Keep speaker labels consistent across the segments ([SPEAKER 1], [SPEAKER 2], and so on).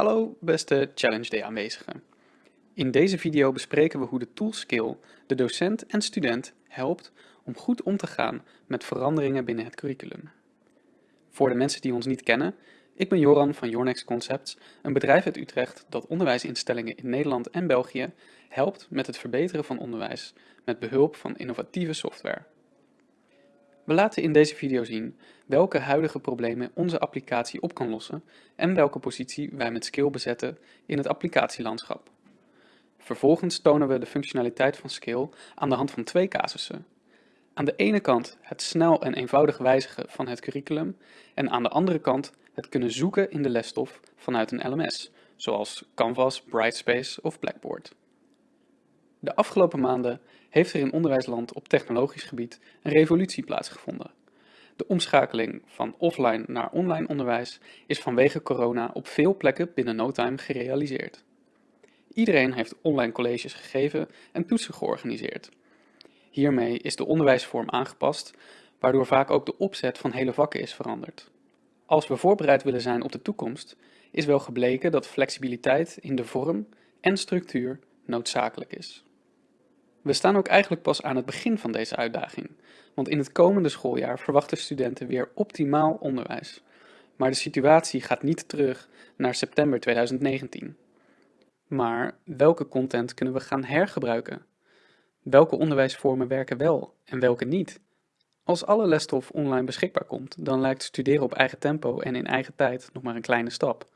[SPEAKER 1] Hallo beste Challenge Day aanwezigen. In deze video bespreken we hoe de tool Skill de docent en student helpt om goed om te gaan met veranderingen binnen het curriculum. Voor de mensen die ons niet kennen, ik ben Joran van Yournext Concepts, een bedrijf uit Utrecht dat onderwijsinstellingen in Nederland en België helpt met het verbeteren van onderwijs met behulp van innovatieve software. We laten in deze video zien welke huidige problemen onze applicatie op kan lossen en welke positie wij met Skill bezetten in het applicatielandschap. Vervolgens tonen we de functionaliteit van Skill aan de hand van twee casussen. Aan de ene kant het snel en eenvoudig wijzigen van het curriculum en aan de andere kant het kunnen zoeken in de lesstof vanuit een LMS, zoals Canvas, Brightspace of Blackboard. De afgelopen maanden heeft er in onderwijsland op technologisch gebied een revolutie plaatsgevonden. De omschakeling van offline naar online onderwijs is vanwege corona op veel plekken binnen no time gerealiseerd. Iedereen heeft online colleges gegeven en toetsen georganiseerd. Hiermee is de onderwijsvorm aangepast, waardoor vaak ook de opzet van hele vakken is veranderd. Als we voorbereid willen zijn op de toekomst, is wel gebleken dat flexibiliteit in de vorm en structuur noodzakelijk is. We staan ook eigenlijk pas aan het begin van deze uitdaging, want in het komende schooljaar verwachten studenten weer optimaal onderwijs. Maar de situatie gaat niet terug naar september 2019. Maar welke content kunnen we gaan hergebruiken? Welke onderwijsvormen werken wel en welke niet? Als alle lesstof online beschikbaar komt, dan lijkt studeren op eigen tempo en in eigen tijd nog maar een kleine stap.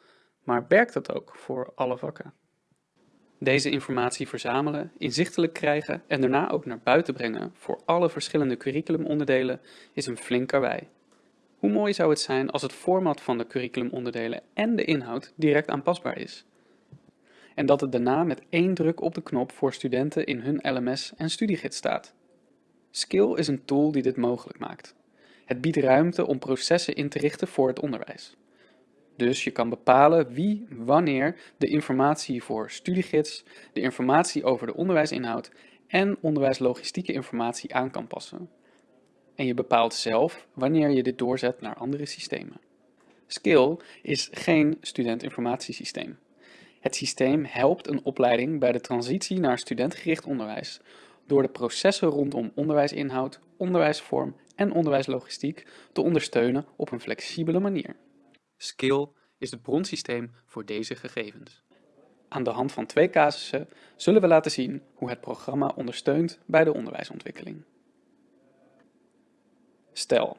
[SPEAKER 1] Maar werkt dat ook voor alle vakken? Deze informatie verzamelen, inzichtelijk krijgen en daarna ook naar buiten brengen voor alle verschillende curriculumonderdelen is een flink karwei. Hoe mooi zou het zijn als het format van de curriculumonderdelen en de inhoud direct aanpasbaar is? En dat het daarna met één druk op de knop voor studenten in hun LMS en studiegids staat. Skill is een tool die dit mogelijk maakt. Het biedt ruimte om processen in te richten voor het onderwijs. Dus je kan bepalen wie, wanneer de informatie voor studiegids, de informatie over de onderwijsinhoud en onderwijslogistieke informatie aan kan passen. En je bepaalt zelf wanneer je dit doorzet naar andere systemen. Skill is geen studentinformatiesysteem. Het systeem helpt een opleiding bij de transitie naar studentgericht onderwijs door de processen rondom onderwijsinhoud, onderwijsvorm en onderwijslogistiek te ondersteunen op een flexibele manier. Skill is het bronsysteem voor deze gegevens. Aan de hand van twee casussen zullen we laten zien hoe het programma ondersteunt bij de onderwijsontwikkeling. Stel,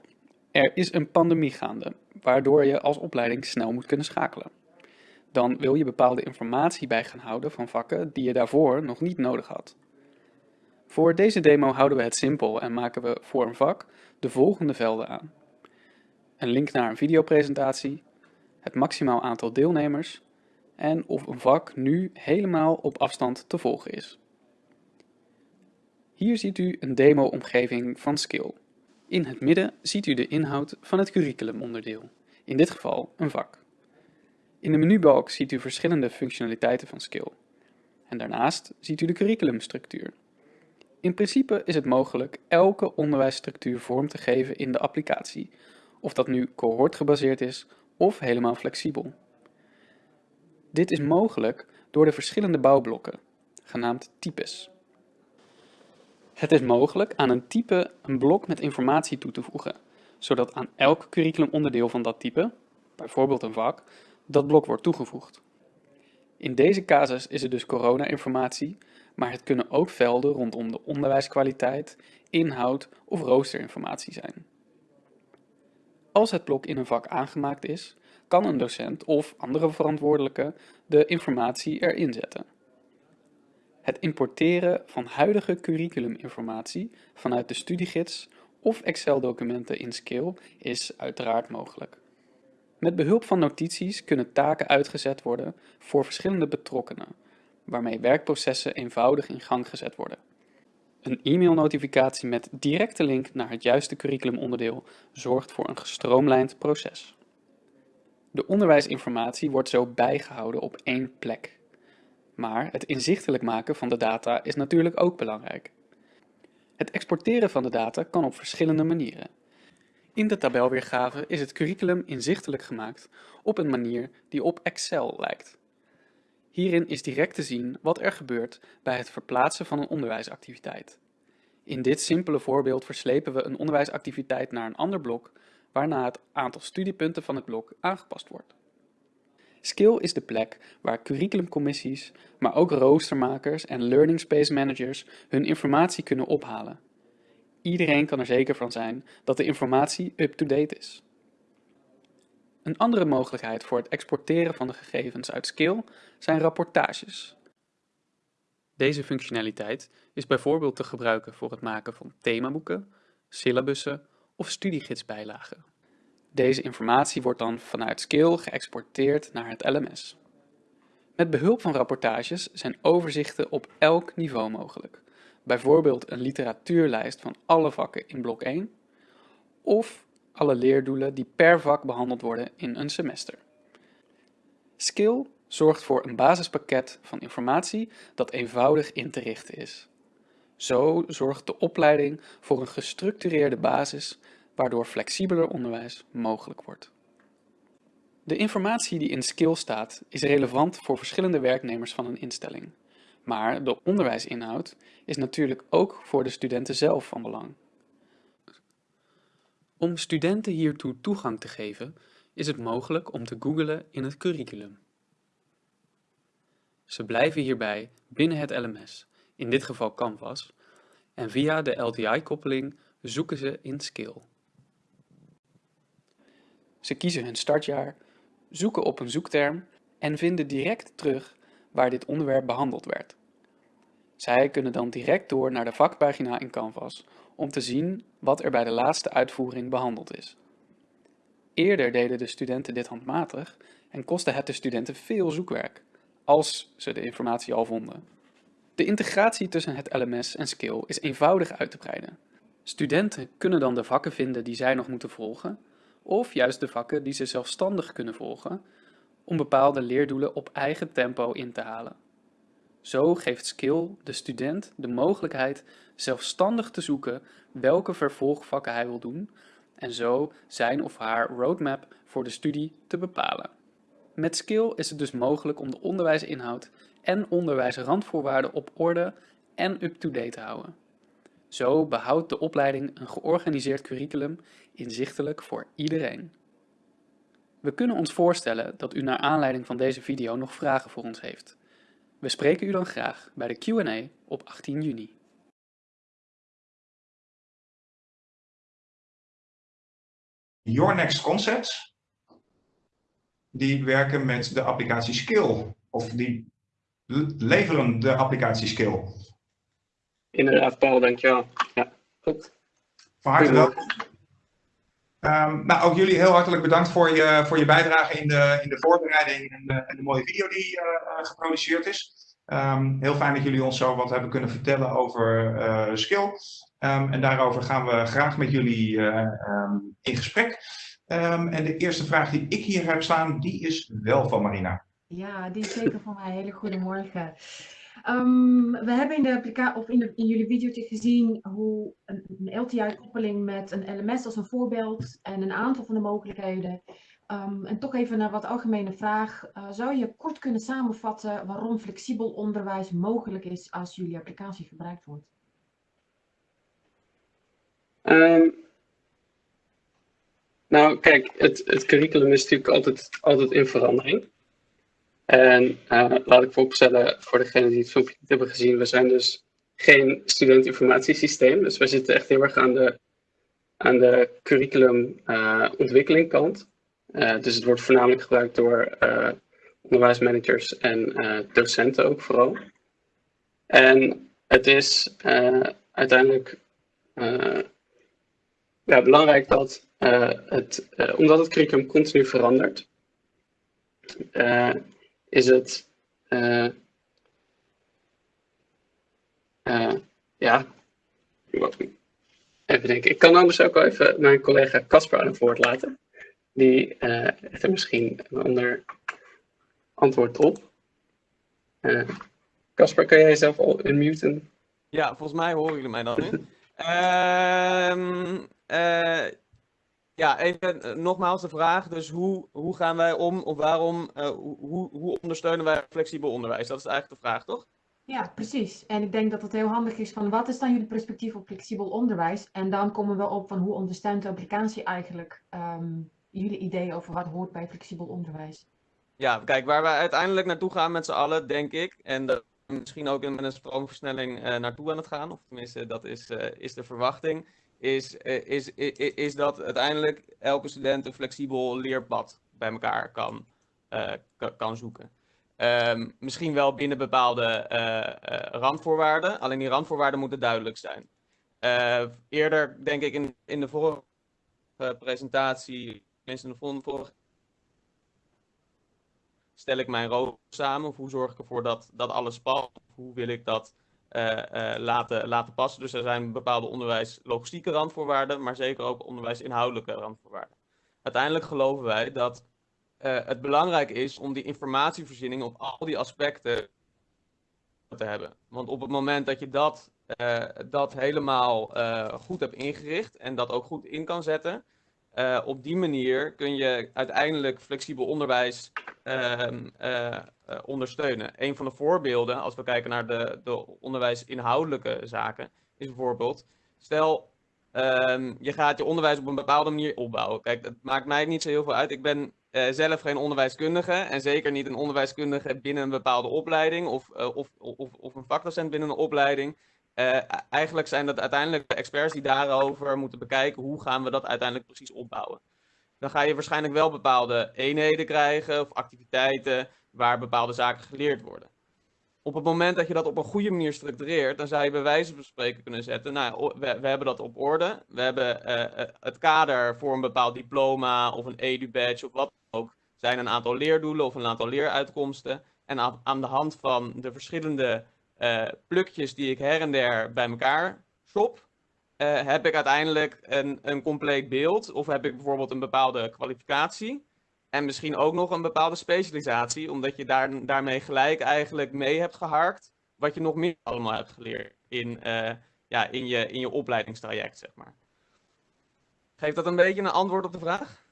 [SPEAKER 1] er is een pandemie gaande, waardoor je als opleiding snel moet kunnen schakelen. Dan wil je bepaalde informatie bij gaan houden van vakken die je daarvoor nog niet nodig had. Voor deze demo houden we het simpel en maken we voor een vak de volgende velden aan. Een link naar een videopresentatie, het maximaal aantal deelnemers en of een vak nu helemaal op afstand te volgen is. Hier ziet u een demo-omgeving van Skill. In het midden ziet u de inhoud van het curriculumonderdeel, in dit geval een vak. In de menubalk ziet u verschillende functionaliteiten van Skill. En daarnaast ziet u de curriculumstructuur. In principe is het mogelijk elke onderwijsstructuur vorm te geven in de applicatie, of dat nu cohortgebaseerd is of helemaal flexibel. Dit is mogelijk door de verschillende bouwblokken, genaamd types. Het is mogelijk aan een type een blok met informatie toe te voegen, zodat aan elk curriculumonderdeel van dat type, bijvoorbeeld een vak, dat blok wordt toegevoegd. In deze casus is het dus corona-informatie, maar het kunnen ook velden rondom de onderwijskwaliteit, inhoud of roosterinformatie zijn. Als het blok in een vak aangemaakt is, kan een docent of andere verantwoordelijke de informatie erin zetten. Het importeren van huidige curriculuminformatie vanuit de studiegids of Excel-documenten in Skill is uiteraard mogelijk. Met behulp van notities kunnen taken uitgezet worden voor verschillende betrokkenen, waarmee werkprocessen eenvoudig in gang gezet worden. Een e-mailnotificatie met directe link naar het juiste curriculumonderdeel zorgt voor een gestroomlijnd proces. De onderwijsinformatie wordt zo bijgehouden op één plek. Maar het inzichtelijk maken van de data is natuurlijk ook belangrijk. Het exporteren van de data kan op verschillende manieren. In de tabelweergave is het curriculum inzichtelijk gemaakt op een manier die op Excel lijkt. Hierin is direct te zien wat er gebeurt bij het verplaatsen van een onderwijsactiviteit. In dit simpele voorbeeld verslepen we een onderwijsactiviteit naar een ander blok, waarna het aantal studiepunten van het blok aangepast wordt. Skill is de plek waar curriculumcommissies, maar ook roostermakers en learning space managers hun informatie kunnen ophalen. Iedereen kan er zeker van zijn dat de informatie up-to-date is. Een andere mogelijkheid voor het exporteren van de gegevens uit Skill zijn rapportages. Deze functionaliteit is bijvoorbeeld te gebruiken voor het maken van themaboeken, syllabussen of studiegidsbijlagen. Deze informatie wordt dan vanuit Skill geëxporteerd naar het LMS. Met behulp van rapportages zijn overzichten op elk niveau mogelijk. Bijvoorbeeld een literatuurlijst van alle vakken in blok 1 of alle leerdoelen die per vak behandeld worden in een semester. Skill zorgt voor een basispakket van informatie dat eenvoudig in te richten is. Zo zorgt de opleiding voor een gestructureerde basis waardoor flexibeler onderwijs mogelijk wordt. De informatie die in Skill staat is relevant voor verschillende werknemers van een instelling. Maar de onderwijsinhoud is natuurlijk ook voor de studenten zelf van belang. Om studenten hiertoe toegang te geven, is het mogelijk om te googlen in het curriculum. Ze blijven hierbij binnen het LMS, in dit geval Canvas, en via de LTI-koppeling zoeken ze in Skill. Ze kiezen hun startjaar, zoeken op een zoekterm en vinden direct terug waar dit onderwerp behandeld werd. Zij kunnen dan direct door naar de vakpagina in Canvas om te zien wat er bij de laatste uitvoering behandeld is. Eerder deden de studenten dit handmatig en kostte het de studenten veel zoekwerk, als ze de informatie al vonden. De integratie tussen het LMS en Skill is eenvoudig uit te breiden. Studenten kunnen dan de vakken vinden die zij nog moeten volgen, of juist de vakken die ze zelfstandig kunnen volgen, om bepaalde leerdoelen op eigen tempo in te halen. Zo geeft Skill de student de mogelijkheid zelfstandig te zoeken welke vervolgvakken hij wil doen en zo zijn of haar roadmap voor de studie te bepalen. Met Skill is het dus mogelijk om de onderwijsinhoud en onderwijsrandvoorwaarden op orde en up-to-date te houden. Zo behoudt de opleiding een georganiseerd curriculum inzichtelijk voor iedereen. We kunnen ons voorstellen dat u naar aanleiding van deze video nog vragen voor ons heeft. We spreken u dan graag bij de Q&A op 18 juni.
[SPEAKER 2] Your Next Concepts, die werken met de applicatie Skill, of die leveren de applicatie Skill.
[SPEAKER 3] Inderdaad, Paul, dankjewel. Ja, goed.
[SPEAKER 2] Van harte welkom. Um, nou, ook jullie heel hartelijk bedankt voor je, voor je bijdrage in de, in de voorbereiding en de, en de mooie video die uh, geproduceerd is. Um, heel fijn dat jullie ons zo wat hebben kunnen vertellen over uh, Skill. Um, en daarover gaan we graag met jullie uh, in gesprek. en de eerste vraag die ik hier heb staan, die is wel van Marina.
[SPEAKER 4] Ja, die is zeker van mij. Hele goedemorgen. Um, we hebben in, de of in, in jullie video gezien hoe een, LTI-koppeling met een LMS als een voorbeeld en een aantal van de mogelijkheden. Um, en toch even naar wat algemene vraag. Uh, zou je kort kunnen samenvatten waarom flexibel onderwijs mogelijk is als jullie applicatie gebruikt wordt?
[SPEAKER 3] Um, nou, kijk, het, het curriculum is natuurlijk altijd, altijd in verandering. En uh, laat ik vooropstellen, voor degenen die het filmpje hebben gezien, we zijn dus geen studentinformatiesysteem. Dus we zitten echt heel erg aan de, aan de curriculum uh, ontwikkelingkant. Uh, dus het wordt voornamelijk gebruikt door onderwijsmanagers en docenten ook vooral. En het is uiteindelijk belangrijk dat het, omdat het curriculum continu verandert, is het, uh, uh, ja, even denken. Ik kan anders ook wel even mijn collega Casper aan het woord laten. Die uh, heeft er misschien een ander antwoord op. Casper, kan jij jezelf al unmuten?
[SPEAKER 5] Ja, volgens mij horen jullie mij dan nu. Ehm ja, even eh, nogmaals de vraag. Dus hoe, hoe gaan wij om of waarom, uh, hoe, hoe ondersteunen wij flexibel onderwijs? Dat is eigenlijk de vraag, toch?
[SPEAKER 4] Ja, precies. En ik denk dat het heel handig is van wat is dan jullie perspectief op flexibel onderwijs? En dan komen we op van hoe ondersteunt de applicatie eigenlijk um, jullie idee over wat hoort bij flexibel onderwijs?
[SPEAKER 5] Ja, kijk, waar we uiteindelijk naartoe gaan met z'n allen, denk ik, en dat misschien ook met een stroomversnelling uh, naartoe aan het gaan, of tenminste dat is, is de verwachting, is, uh, is, is, dat uiteindelijk elke student een flexibel leerpad bij elkaar kan, kan zoeken. Um, misschien wel binnen bepaalde randvoorwaarden, alleen die randvoorwaarden moeten duidelijk zijn. eerder, denk ik, in, in de vorige presentatie, tenminste in de vorige stel ik mijn rooster samen? Of hoe zorg ik ervoor dat, dat alles past? Hoe wil ik dat uh, uh, laten, laten passen? Dus er zijn bepaalde onderwijslogistieke randvoorwaarden, maar zeker ook onderwijsinhoudelijke randvoorwaarden. Uiteindelijk geloven wij dat uh, het belangrijk is om die informatievoorziening op al die aspecten te hebben. Want op het moment dat je dat, dat helemaal goed hebt ingericht en dat ook goed in kan zetten, op die manier kun je uiteindelijk flexibel onderwijs uh, ondersteunen. Een van de voorbeelden, als we kijken naar de, de onderwijsinhoudelijke zaken, is bijvoorbeeld, stel ehm, je gaat je onderwijs op een bepaalde manier opbouwen. Kijk, dat maakt mij niet zo heel veel uit. Ik ben zelf geen onderwijskundige en zeker niet een onderwijskundige binnen een bepaalde opleiding of, of, of, of een vakdocent binnen een opleiding. Eigenlijk zijn dat uiteindelijk de experts die daarover moeten bekijken hoe gaan we dat uiteindelijk precies opbouwen. Dan ga je waarschijnlijk wel bepaalde eenheden krijgen of activiteiten waar bepaalde zaken geleerd worden. Op het moment dat je dat op een goede manier structureert, dan zou je bij wijze van spreken kunnen zetten, nou, we, hebben dat op orde. We hebben uh, het kader voor een bepaald diploma of een edu-badge of wat ook. zijn een aantal leerdoelen of een aantal leeruitkomsten. En aan, de hand van de verschillende uh, plukjes die ik her en der bij elkaar shop, heb ik uiteindelijk een, een compleet beeld. Of heb ik bijvoorbeeld een bepaalde kwalificatie. En misschien ook nog een bepaalde specialisatie, omdat je daar, daarmee gelijk eigenlijk mee hebt geharkt. Wat je nog meer allemaal hebt geleerd in, uh, ja, in, je, in je opleidingstraject, zeg maar. Geeft dat een beetje een antwoord op de vraag?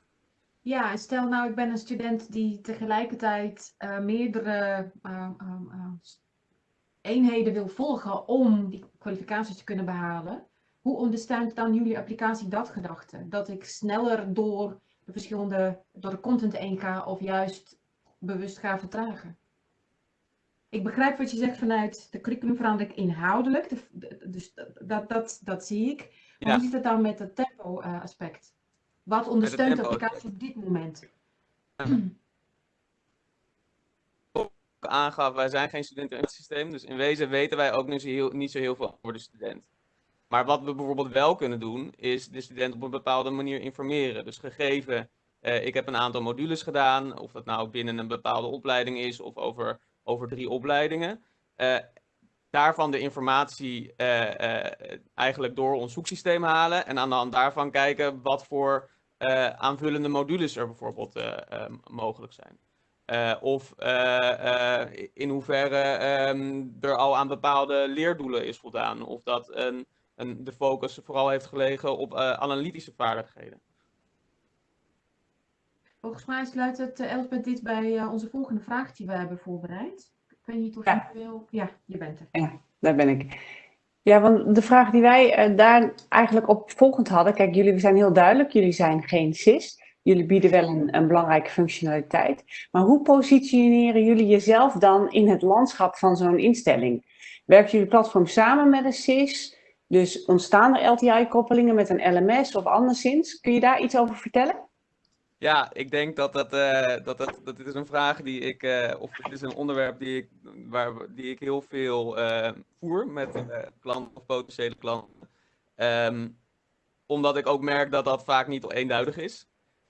[SPEAKER 4] Ja, stel nou, ik ben een student die tegelijkertijd uh, meerdere uh, eenheden wil volgen om die kwalificaties te kunnen behalen, hoe ondersteunt dan jullie applicatie dat gedachte? Dat ik sneller door verschillende, door de content heen of juist bewust ga vertragen? Ik begrijp wat je zegt vanuit de curriculumverandering inhoudelijk, dus dat, dat, dat zie ik. Maar ja. hoe zit het dan met het tempo uh, aspect? Wat ondersteunt de applicatie op dit moment?
[SPEAKER 5] Ja. aangaf, wij zijn geen studenten in het systeem. Dus in wezen weten wij ook niet zo heel, niet zo heel veel over de student. Maar wat we bijvoorbeeld wel kunnen doen, is de student op een bepaalde manier informeren. Dus gegeven, uh, ik heb een aantal modules gedaan, of dat nou binnen een bepaalde opleiding is of over, over drie opleidingen. Uh, daarvan de informatie uh, eigenlijk door ons zoeksysteem halen en aan de hand daarvan kijken wat voor aanvullende modules er bijvoorbeeld mogelijk zijn. Of in hoeverre um, er al aan bepaalde leerdoelen is voldaan. Of dat een, een, de focus vooral heeft gelegen op analytische vaardigheden.
[SPEAKER 4] Volgens mij sluit het Elspeth dit bij onze volgende vraag die we hebben voorbereid. Ik weet niet of ja. je wil... Ja, je bent er.
[SPEAKER 6] Ja, daar ben ik. Ja, want de vraag die wij daar eigenlijk op volgend hadden. Kijk, jullie zijn heel duidelijk. Jullie zijn geen CIS. Jullie bieden wel een, een, belangrijke functionaliteit. Maar hoe positioneren jullie jezelf dan in het landschap van zo'n instelling? Werkt jullie platform samen met een SIS? Dus ontstaan er LTI-koppelingen met een LMS of anderszins? Kun je daar iets over vertellen?
[SPEAKER 5] Ja, ik denk dat, dat, uh, dat, dat, dit is een vraag die ik, uh, of dit is een onderwerp die ik, waar, die ik heel veel uh, voer met klanten of potentiële klanten. Um, omdat ik ook merk dat dat vaak niet eenduidig is.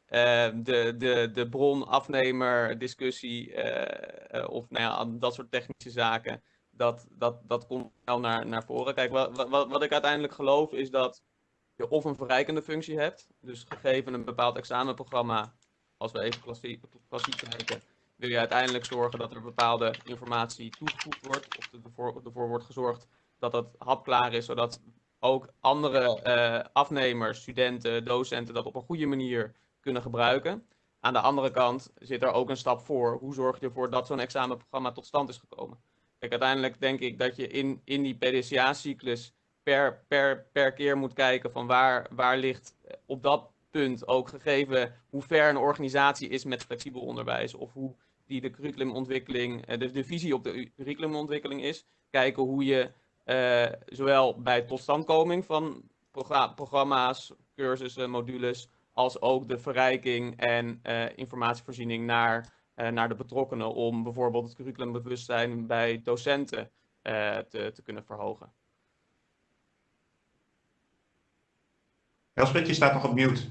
[SPEAKER 5] Uh, de, de, de bron-afnemer discussie of nou ja, dat soort technische zaken, dat, dat, dat komt wel naar, naar voren. Kijk, wat, wat, wat ik uiteindelijk geloof is dat je of een verrijkende functie hebt, dus gegeven een bepaald examenprogramma, als we even klassiek, klassiek kijken, wil je uiteindelijk zorgen dat er bepaalde informatie toegevoegd wordt, of ervoor, ervoor wordt gezorgd dat dat hapklaar is, zodat ook andere eh, afnemers, studenten, docenten dat op een goede manier kunnen gebruiken. Aan de andere kant zit er ook een stap voor. Hoe zorg je ervoor dat zo'n examenprogramma tot stand is gekomen? Kijk, uiteindelijk denk ik dat je in, in die PDCA-cyclus per, per, per keer moet kijken van waar, waar ligt op dat punt ook gegeven hoe ver een organisatie is met flexibel onderwijs of hoe die de curriculumontwikkeling, eh, de, de visie op de curriculumontwikkeling is. Kijken hoe je uh, zowel bij totstandkoming van programma's, cursussen, modules, als ook de verrijking en informatievoorziening naar, naar de betrokkenen om bijvoorbeeld het curriculumbewustzijn bij docenten te, te kunnen verhogen.
[SPEAKER 2] Elspeth, je staat nog op mute.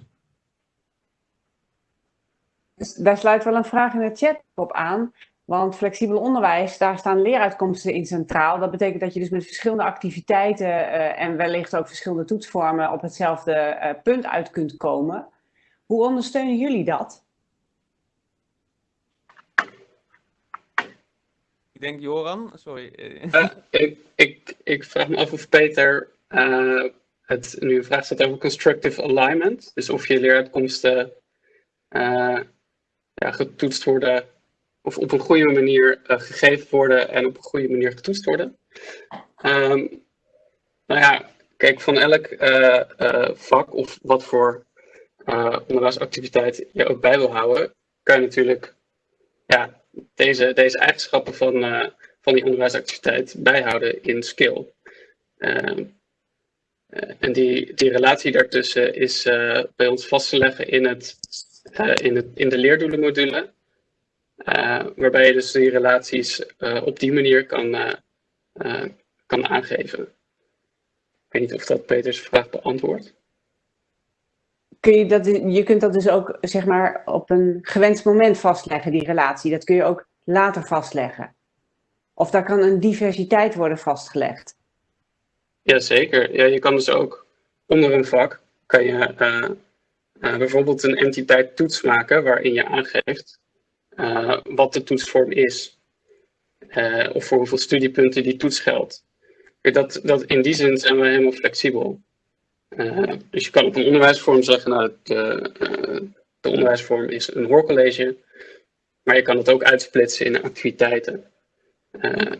[SPEAKER 6] Dus daar sluit wel een vraag in de chat op aan. Want flexibel onderwijs, daar staan leeruitkomsten in centraal. Dat betekent dat je dus met verschillende activiteiten uh, en wellicht ook verschillende toetsvormen op hetzelfde uh, punt uit kunt komen. Hoe ondersteunen jullie dat?
[SPEAKER 5] Denk Joran, sorry.
[SPEAKER 3] Uh, ik, ik, ik vraag me af of Peter het nu een vraag stelt over constructive alignment. Dus of je leeruitkomsten ja, getoetst worden of op een goede manier uh, gegeven worden en op een goede manier getoetst worden. Um, nou ja, kijk, van elk uh, uh, vak of wat voor onderwijsactiviteit je ook bij wil houden, kan je natuurlijk ja, deze, deze eigenschappen van, van die onderwijsactiviteit bijhouden in skill. Ehm, en die, die relatie daartussen is bij ons vast te leggen in, het, in, het, in de leerdoelenmodule. Waarbij je dus die relaties op die manier kan, kan aangeven. Ik weet niet of dat Peters vraag beantwoordt.
[SPEAKER 6] Kun je, dat, je kunt dat dus ook zeg maar, op een gewenst moment vastleggen, die relatie. Dat kun je ook later vastleggen. Of daar kan een diversiteit worden vastgelegd.
[SPEAKER 3] Jazeker. Ja, je kan dus ook onder een vak kan je bijvoorbeeld een entiteit toets maken waarin je aangeeft uh, wat de toetsvorm is. Of voor hoeveel studiepunten die toets geldt. Dat, dat, in die zin zijn we helemaal flexibel. Uh, dus je kan op een onderwijsvorm zeggen, nou, de, de onderwijsvorm is een hoorcollege. Maar je kan het ook uitsplitsen in activiteiten.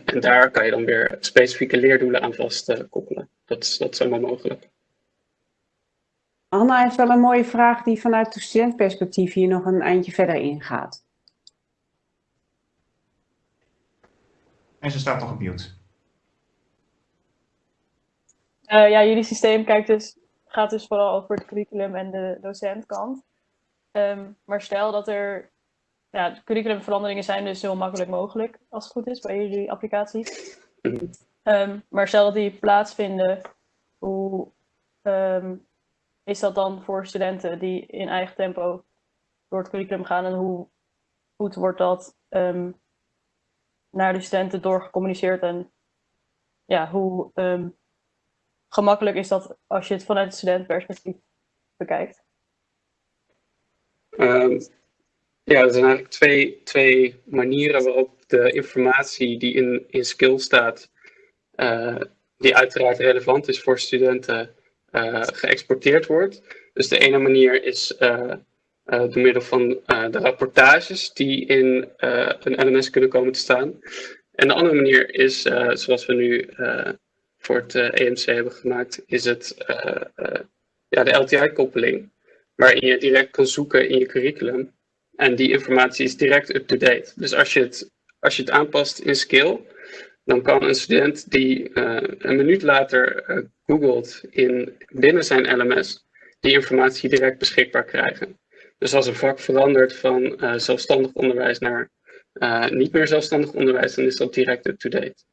[SPEAKER 3] en daar kan je dan weer specifieke leerdoelen aan vast koppelen. Dat, dat is allemaal mogelijk.
[SPEAKER 6] Anna heeft wel een mooie vraag die vanuit de studentperspectief hier nog een eindje verder ingaat.
[SPEAKER 2] En ze staat nog op mute.
[SPEAKER 7] Uh, ja, jullie systeem kijkt dus, gaat dus vooral over het curriculum en de docentkant. Um, maar stel dat er, ja, curriculumveranderingen zijn dus heel makkelijk mogelijk, als het goed is, bij jullie applicatie. Um, maar stel dat die plaatsvinden, hoe um, is dat dan voor studenten die in eigen tempo door het curriculum gaan en hoe goed wordt dat naar de studenten doorgecommuniceerd en ja, hoe gemakkelijk is dat als je het vanuit het studentenperspectief bekijkt?
[SPEAKER 3] Um, ja, er zijn eigenlijk twee, twee manieren waarop de informatie die in, in skill staat, uh, die uiteraard relevant is voor studenten, uh, geëxporteerd wordt. Dus de ene manier is uh, door middel van de rapportages die in een LMS kunnen komen te staan. En de andere manier is, zoals we nu voor het EMC hebben gemaakt, is het ja, de LTI-koppeling. Waarin je direct kan zoeken in je curriculum. En die informatie is direct up-to-date. Dus als je, het, als je het aanpast in Skill, dan kan een student die een minuut later googelt in, binnen zijn LMS, die informatie direct beschikbaar krijgen. Dus als een vak verandert van zelfstandig onderwijs naar niet meer zelfstandig onderwijs, dan is dat direct up-to-date.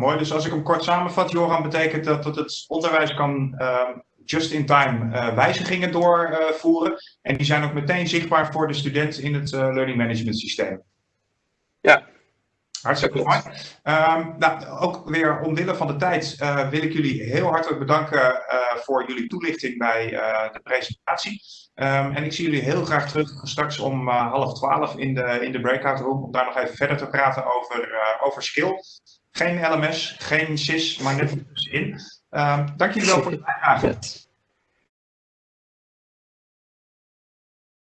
[SPEAKER 2] Mooi, dus als ik hem kort samenvat, Joran, betekent dat, dat het onderwijs kan uh, just-in-time wijzigingen doorvoeren. en die zijn ook meteen zichtbaar voor de student in het learning management systeem.
[SPEAKER 3] Ja.
[SPEAKER 2] Hartstikke mooi. Um, nou, ook weer omwille van de tijd uh, wil ik jullie heel hartelijk bedanken voor jullie toelichting bij de presentatie. Um, en ik zie jullie heel graag terug straks om half twaalf in de, in de breakout room om daar nog even verder te praten over, over skill. Geen LMS, geen SIS, maar net tussenin. Um, dank jullie wel voor de bijdrage.